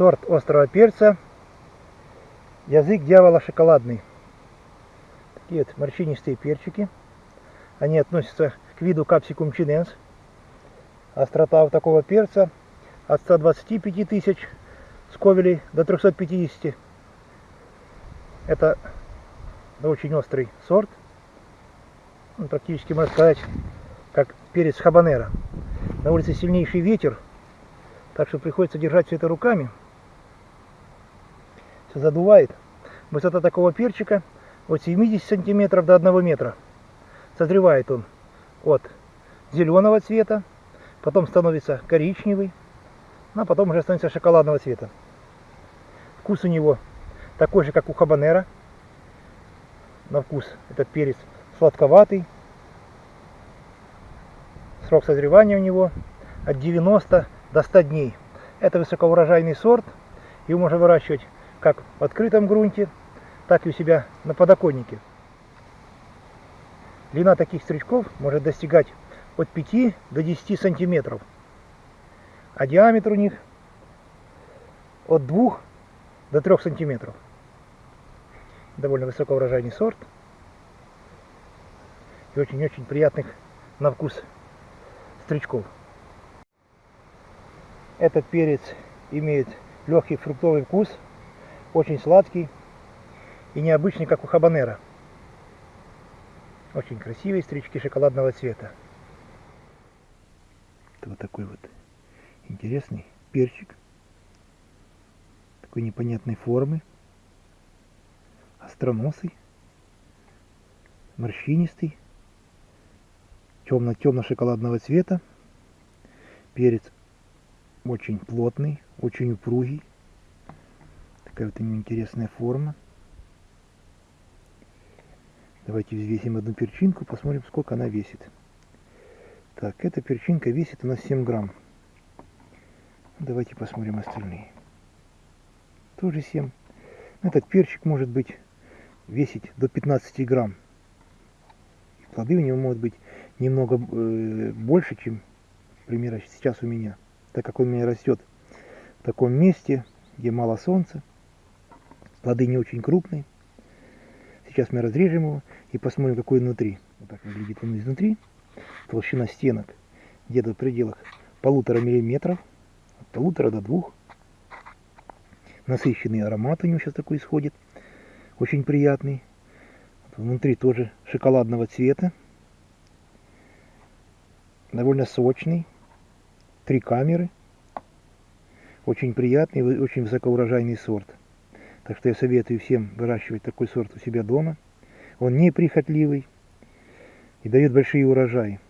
сорт острого перца, язык дьявола шоколадный. Такие вот морщинистые перчики. Они относятся к виду капсикум чиненс. Острота у такого перца от 125 тысяч сковелей до 350. Это очень острый сорт. Он практически, можно сказать, как перец хабанера. На улице сильнейший ветер, так что приходится держать все это руками. Задувает. Высота такого перчика от 70 сантиметров до 1 метра. Созревает он от зеленого цвета, потом становится коричневый, а потом уже становится шоколадного цвета. Вкус у него такой же, как у хабанера. На вкус этот перец сладковатый. Срок созревания у него от 90 до 100 дней. Это высокоурожайный сорт. Его можно выращивать как в открытом грунте, так и у себя на подоконнике. Длина таких стручков может достигать от 5 до 10 сантиметров. А диаметр у них от 2 до 3 сантиметров. Довольно высокоурожайный сорт. И очень-очень приятных на вкус стручков. Этот перец имеет легкий фруктовый вкус, очень сладкий и необычный, как у хабанера. Очень красивые стрички шоколадного цвета. Это вот такой вот интересный перчик. Такой непонятной формы. Остроносый. Морщинистый. Темно-темно-шоколадного цвета. Перец очень плотный, очень упругий. Такая вот у него интересная форма. Давайте взвесим одну перчинку, посмотрим, сколько она весит. Так, эта перчинка весит у нас 7 грамм. Давайте посмотрим остальные. Тоже 7. Этот перчик может быть весить до 15 грамм. Плоды у него могут быть немного э, больше, чем, например, сейчас у меня. Так как он у меня растет в таком месте, где мало солнца. Плоды не очень крупные. Сейчас мы разрежем его и посмотрим, какой внутри. Вот так выглядит он изнутри. Толщина стенок где-то в пределах полутора миллиметров. От полутора до двух. Насыщенный аромат у него сейчас такой исходит. Очень приятный. Внутри тоже шоколадного цвета. Довольно сочный. Три камеры. Очень приятный, очень высокоурожайный сорт. Так что я советую всем выращивать такой сорт у себя дома. Он неприхотливый и дает большие урожаи.